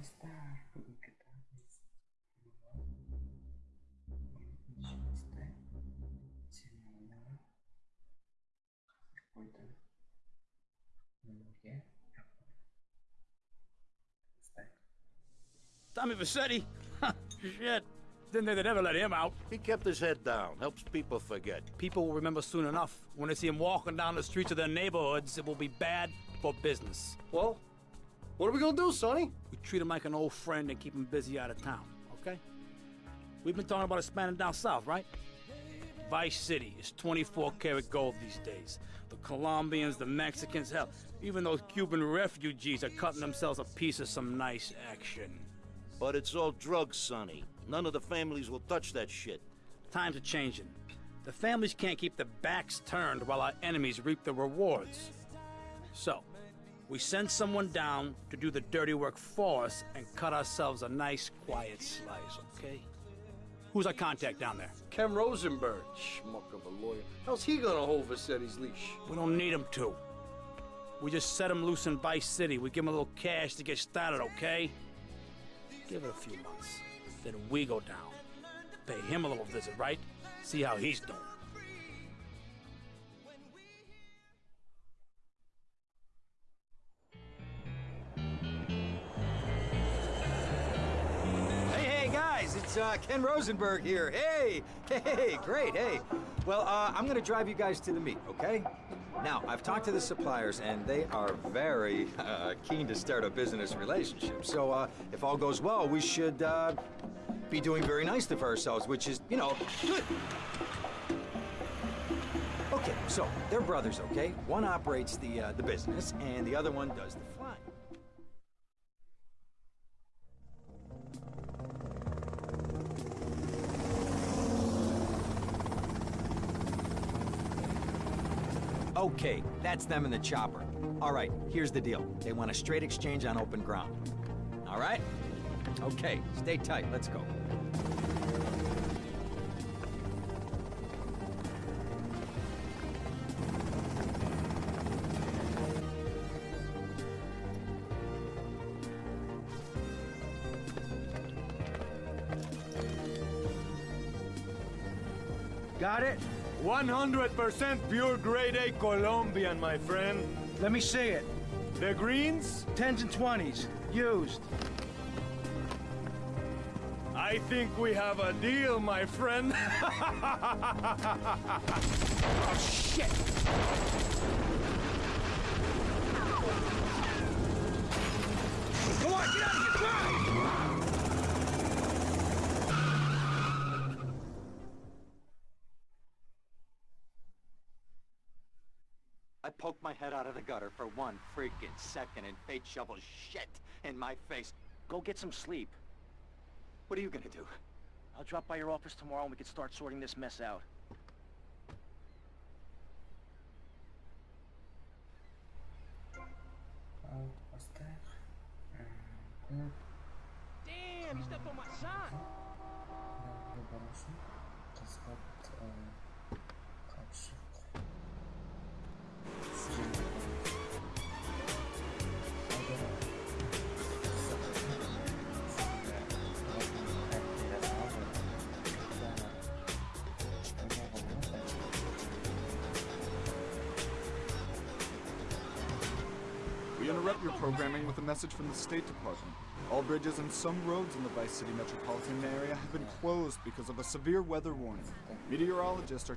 está conectadas Tommy Vercetti? Shit. Didn't they, they never let him out. He kept his head down. Helps people forget. People will remember soon enough. When they see him walking down the streets of their neighborhoods, it will be bad for business. Well, what are we gonna do, Sonny? We treat him like an old friend and keep him busy out of town, okay? We've been talking about expanding down south, right? Vice City is 24 karat gold these days. The Colombians, the Mexicans, hell, even those Cuban refugees are cutting themselves a piece of some nice action. But it's all drugs, Sonny. None of the families will touch that shit. Times are changing. The families can't keep their backs turned while our enemies reap the rewards. So, we send someone down to do the dirty work for us and cut ourselves a nice, quiet slice, okay? Who's our contact down there? Ken Rosenberg, schmuck of a lawyer. How's he gonna hold Vercetti's leash? We don't need him to. We just set him loose in Vice City. We give him a little cash to get started, okay? Give it a few months. Then we go down. Pay him a little visit, right? See how he's doing. It's uh, Ken Rosenberg here. Hey, hey, great, hey. Well, uh, I'm gonna drive you guys to the meet, okay? Now, I've talked to the suppliers, and they are very uh, keen to start a business relationship. So, uh, if all goes well, we should uh, be doing very nicely for ourselves, which is, you know, good. Okay, so they're brothers, okay? One operates the uh, the business, and the other one does the flying. Okay, that's them in the chopper. All right, here's the deal. They want a straight exchange on open ground. All right? Okay, stay tight. Let's go. Got it? 100% pure grade A Colombian, my friend. Let me see it. The greens? 10s and 20s. Used. I think we have a deal, my friend. Oh, shit! Come on, get out of here! Drive! I poked my head out of the gutter for one freaking second and fate shovels shit in my face. Go get some sleep. What are you gonna do? I'll drop by your office tomorrow and we can start sorting this mess out. Oh, what's that? Damn, he stepped on my shot! Uh, interrupt your programming with a message from the State Department. All bridges and some roads in the Vice City metropolitan area have been closed because of a severe weather warning. Meteorologists are